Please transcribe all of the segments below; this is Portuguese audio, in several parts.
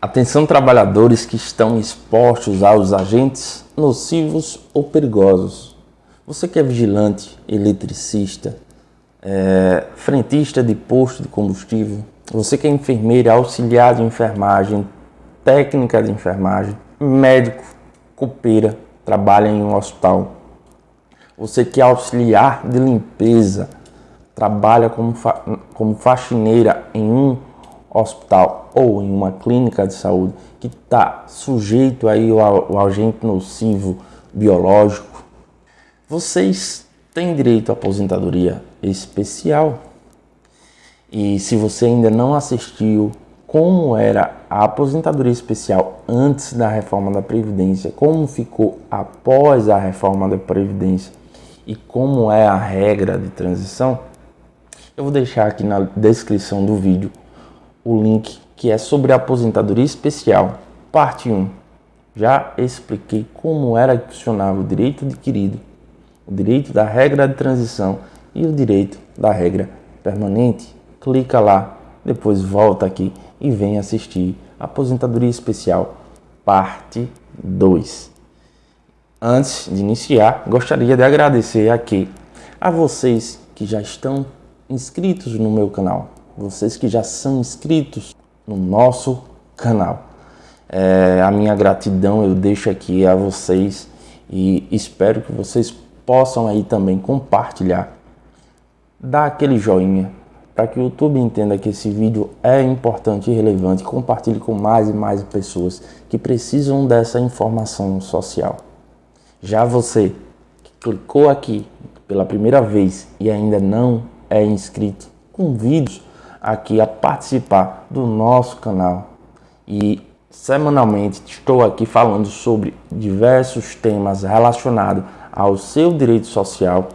Atenção trabalhadores que estão expostos aos agentes nocivos ou perigosos. Você que é vigilante, eletricista, é, frentista de posto de combustível, você que é enfermeira, auxiliar de enfermagem, técnica de enfermagem, médico, copeira, trabalha em um hospital. Você que é auxiliar de limpeza, trabalha como, fa como faxineira em um hospital ou em uma clínica de saúde que está sujeito aí ao, agente nocivo biológico, vocês têm direito à aposentadoria especial. E se você ainda não assistiu como era a aposentadoria especial antes da reforma da Previdência, como ficou após a reforma da Previdência e como é a regra de transição, eu vou deixar aqui na descrição do vídeo o link que é sobre aposentadoria especial, parte 1. Já expliquei como era que funcionava o direito adquirido, o direito da regra de transição e o direito da regra permanente. Clica lá, depois volta aqui e vem assistir Aposentadoria Especial, parte 2. Antes de iniciar, gostaria de agradecer aqui a vocês que já estão inscritos no meu canal vocês que já são inscritos no nosso canal. É, a minha gratidão eu deixo aqui a vocês e espero que vocês possam aí também compartilhar, dar aquele joinha para que o YouTube entenda que esse vídeo é importante e relevante, compartilhe com mais e mais pessoas que precisam dessa informação social. Já você que clicou aqui pela primeira vez e ainda não é inscrito, convido aqui a participar do nosso canal e semanalmente estou aqui falando sobre diversos temas relacionados ao seu direito social,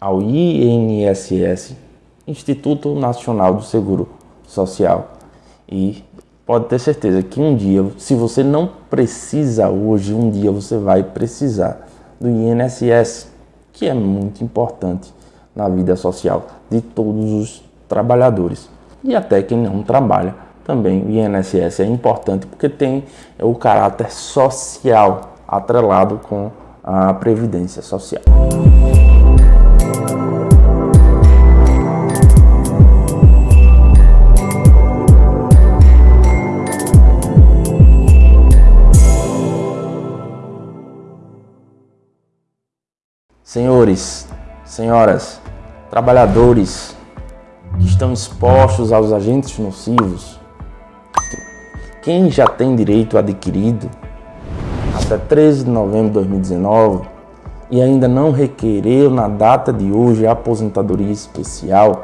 ao INSS, Instituto Nacional do Seguro Social. E pode ter certeza que um dia, se você não precisa hoje, um dia você vai precisar do INSS, que é muito importante na vida social de todos os trabalhadores e até quem não trabalha. Também o INSS é importante porque tem o caráter social atrelado com a previdência social. Senhores, senhoras, trabalhadores, que estão expostos aos agentes nocivos, quem já tem direito adquirido até 13 de novembro de 2019 e ainda não requereu na data de hoje a aposentadoria especial,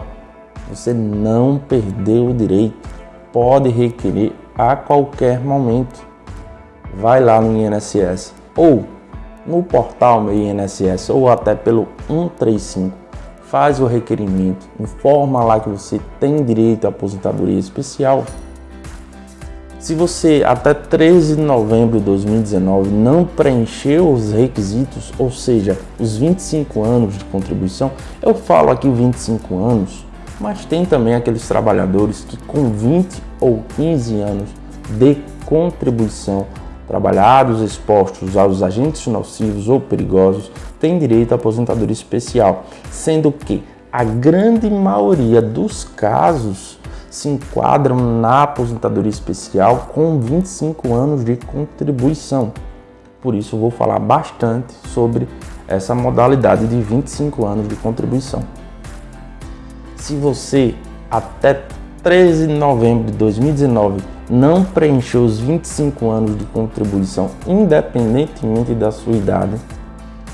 você não perdeu o direito, pode requerer a qualquer momento. Vai lá no INSS ou no portal meu INSS ou até pelo 135 faz o requerimento, informa lá que você tem direito à aposentadoria especial. Se você até 13 de novembro de 2019 não preencheu os requisitos, ou seja, os 25 anos de contribuição, eu falo aqui 25 anos, mas tem também aqueles trabalhadores que com 20 ou 15 anos de contribuição trabalhados expostos aos agentes nocivos ou perigosos tem direito à aposentadoria especial, sendo que a grande maioria dos casos se enquadram na aposentadoria especial com 25 anos de contribuição. Por isso vou falar bastante sobre essa modalidade de 25 anos de contribuição. Se você até 13 de novembro de 2019 não preencheu os 25 anos de contribuição, independentemente da sua idade,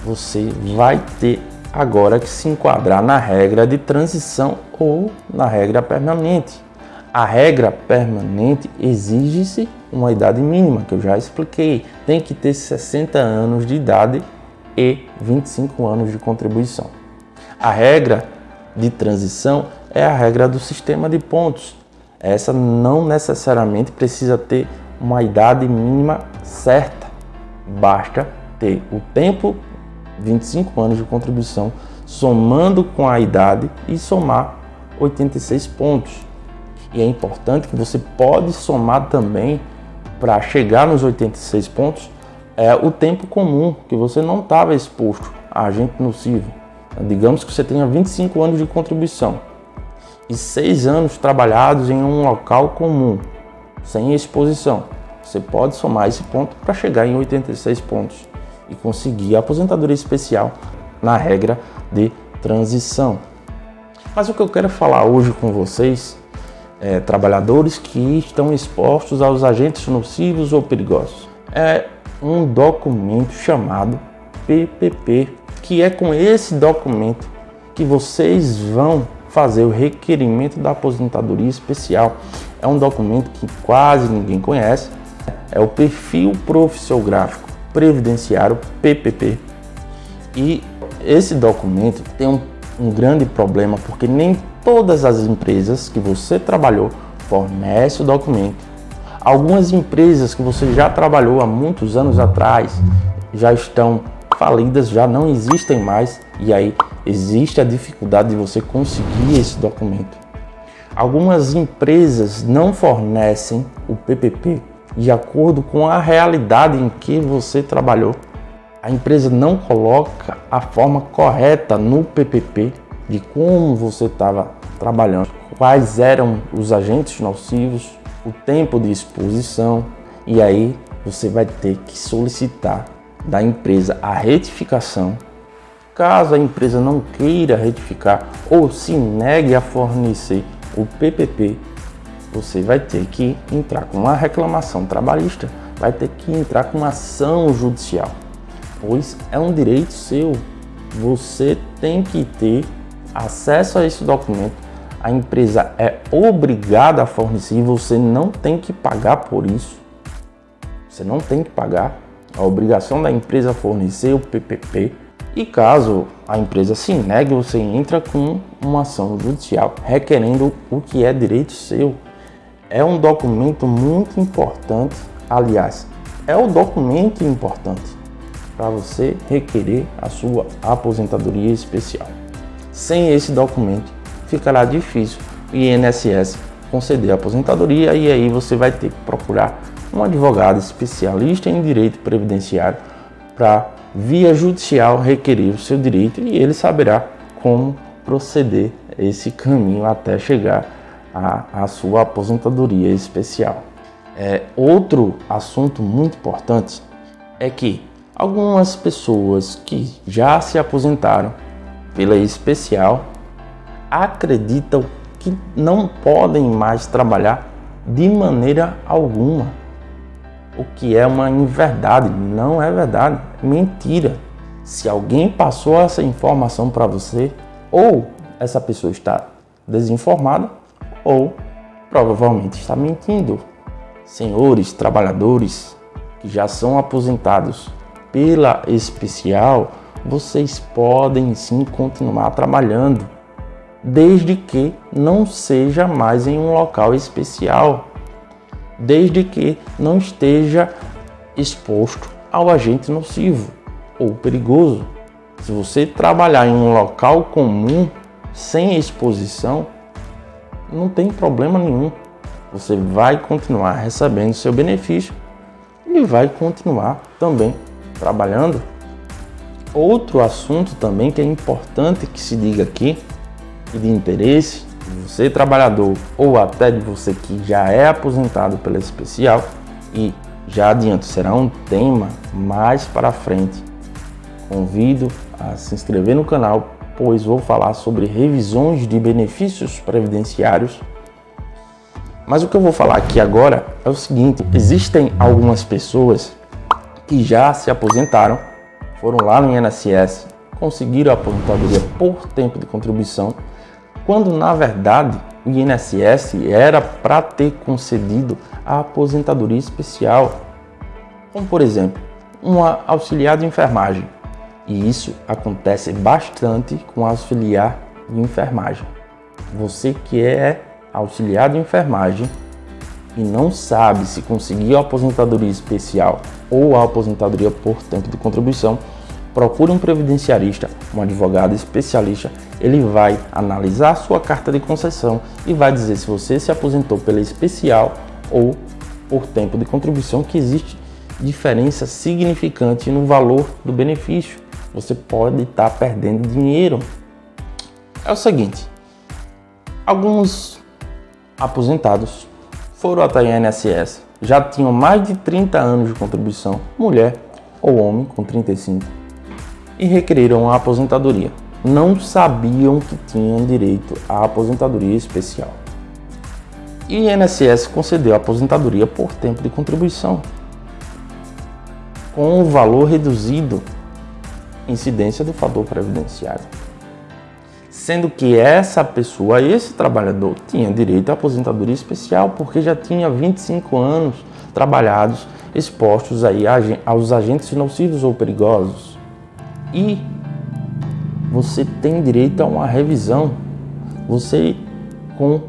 você vai ter agora que se enquadrar na regra de transição ou na regra permanente. A regra permanente exige-se uma idade mínima, que eu já expliquei. Tem que ter 60 anos de idade e 25 anos de contribuição. A regra de transição é a regra do sistema de pontos. Essa não necessariamente precisa ter uma idade mínima certa. Basta ter o tempo 25 anos de contribuição, somando com a idade e somar 86 pontos. E é importante que você pode somar também para chegar nos 86 pontos é o tempo comum que você não estava exposto a agente nocivo. Digamos que você tenha 25 anos de contribuição e 6 anos trabalhados em um local comum, sem exposição. Você pode somar esse ponto para chegar em 86 pontos e conseguir a aposentadoria especial na regra de transição. Mas o que eu quero falar hoje com vocês é trabalhadores que estão expostos aos agentes nocivos ou perigosos. É um documento chamado PPP, que é com esse documento que vocês vão fazer o requerimento da aposentadoria especial. É um documento que quase ninguém conhece, é o perfil profissiográfico previdenciário PPP. E esse documento tem um, um grande problema porque nem todas as empresas que você trabalhou fornecem o documento. Algumas empresas que você já trabalhou há muitos anos atrás já estão falidas, já não existem mais e aí existe a dificuldade de você conseguir esse documento. Algumas empresas não fornecem o PPP de acordo com a realidade em que você trabalhou. A empresa não coloca a forma correta no PPP de como você estava trabalhando, quais eram os agentes nocivos, o tempo de exposição e aí você vai ter que solicitar da empresa a retificação. Caso a empresa não queira retificar ou se negue a fornecer o PPP, você vai ter que entrar com uma reclamação trabalhista, vai ter que entrar com uma ação judicial, pois é um direito seu. Você tem que ter acesso a esse documento. A empresa é obrigada a fornecer, você não tem que pagar por isso. Você não tem que pagar. A obrigação da empresa fornecer o PPP e caso a empresa se negue, você entra com uma ação judicial requerendo o que é direito seu é um documento muito importante, aliás, é o documento importante para você requerer a sua aposentadoria especial. Sem esse documento, ficará difícil o INSS conceder a aposentadoria e aí você vai ter que procurar um advogado especialista em direito previdenciário para via judicial requerer o seu direito e ele saberá como proceder esse caminho até chegar a, a sua aposentadoria especial. É, outro assunto muito importante é que algumas pessoas que já se aposentaram pela especial acreditam que não podem mais trabalhar de maneira alguma. O que é uma inverdade, não é verdade, mentira. Se alguém passou essa informação para você, ou essa pessoa está desinformada, ou provavelmente está mentindo. Senhores trabalhadores que já são aposentados pela especial, vocês podem sim continuar trabalhando, desde que não seja mais em um local especial, desde que não esteja exposto ao agente nocivo ou perigoso. Se você trabalhar em um local comum sem exposição, não tem problema nenhum. Você vai continuar recebendo seu benefício e vai continuar também trabalhando. Outro assunto também que é importante que se diga aqui e de interesse de você trabalhador ou até de você que já é aposentado pela especial e já adianto será um tema mais para frente. Convido a se inscrever no canal pois vou falar sobre revisões de benefícios previdenciários. Mas o que eu vou falar aqui agora é o seguinte: existem algumas pessoas que já se aposentaram, foram lá no INSS, conseguiram a aposentadoria por tempo de contribuição, quando na verdade o INSS era para ter concedido a aposentadoria especial, como por exemplo, uma auxiliar de enfermagem e isso acontece bastante com auxiliar de enfermagem. Você que é auxiliar de enfermagem e não sabe se conseguiu a aposentadoria especial ou a aposentadoria por tempo de contribuição, procure um previdenciarista, um advogado especialista. Ele vai analisar a sua carta de concessão e vai dizer se você se aposentou pela especial ou por tempo de contribuição que existe diferença significante no valor do benefício. Você pode estar tá perdendo dinheiro. É o seguinte, alguns aposentados foram até a INSS, já tinham mais de 30 anos de contribuição, mulher ou homem com 35, e requeriram a aposentadoria. Não sabiam que tinham direito à aposentadoria especial. E o INSS concedeu a aposentadoria por tempo de contribuição, com o valor reduzido incidência do fator previdenciário. Sendo que essa pessoa, esse trabalhador, tinha direito à aposentadoria especial porque já tinha 25 anos trabalhados expostos aí aos agentes nocivos ou perigosos. E você tem direito a uma revisão. Você, com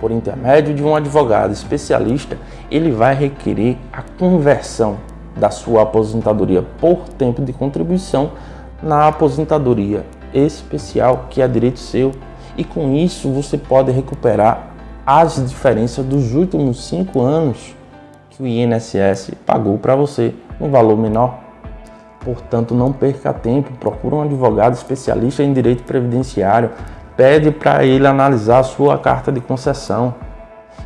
por intermédio de um advogado especialista, ele vai requerer a conversão da sua aposentadoria por tempo de contribuição na aposentadoria especial, que é direito seu. E com isso você pode recuperar as diferenças dos últimos cinco anos que o INSS pagou para você um valor menor. Portanto, não perca tempo, procure um advogado especialista em direito previdenciário, pede para ele analisar a sua carta de concessão.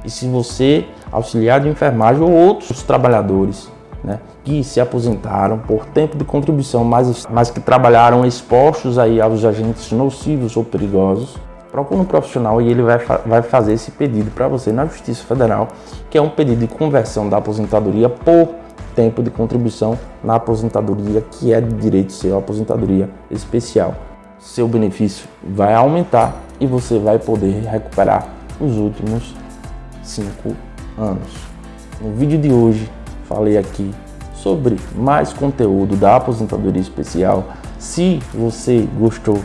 E se você, auxiliar de enfermagem ou outros trabalhadores né, que se aposentaram por tempo de contribuição, mas, mas que trabalharam expostos aí aos agentes nocivos ou perigosos, procure um profissional e ele vai, vai fazer esse pedido para você na Justiça Federal, que é um pedido de conversão da aposentadoria por tempo de contribuição na aposentadoria que é de direito seu, aposentadoria especial. Seu benefício vai aumentar e você vai poder recuperar os últimos cinco anos. No vídeo de hoje falei aqui sobre mais conteúdo da aposentadoria especial. Se você gostou,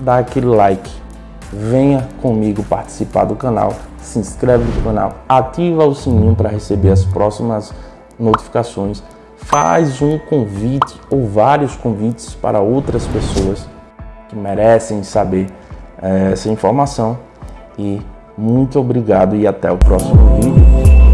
dá aquele like, venha comigo participar do canal, se inscreve no canal, ativa o sininho para receber as próximas notificações, faz um convite ou vários convites para outras pessoas que merecem saber é, essa informação. E muito obrigado e até o próximo vídeo.